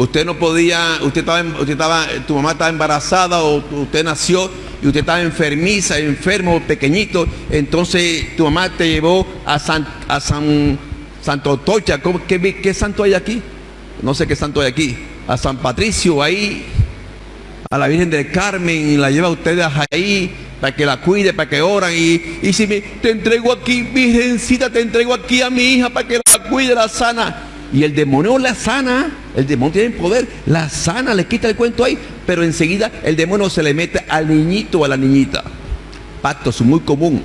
Usted no podía, usted estaba, usted estaba, tu mamá estaba embarazada o usted nació y usted estaba enfermiza, enfermo, pequeñito, entonces tu mamá te llevó a San, a San Santo Tocha, qué, qué, santo hay aquí? No sé qué santo hay aquí. A San Patricio ahí, a la Virgen del Carmen, y la lleva a ustedes ahí para que la cuide, para que oran. Y, y si me, te entrego aquí, Virgencita, te entrego aquí a mi hija para que la cuide, la sana y el demonio la sana, el demonio tiene poder, la sana, le quita el cuento ahí, pero enseguida el demonio se le mete al niñito o a la niñita. Pactos muy común.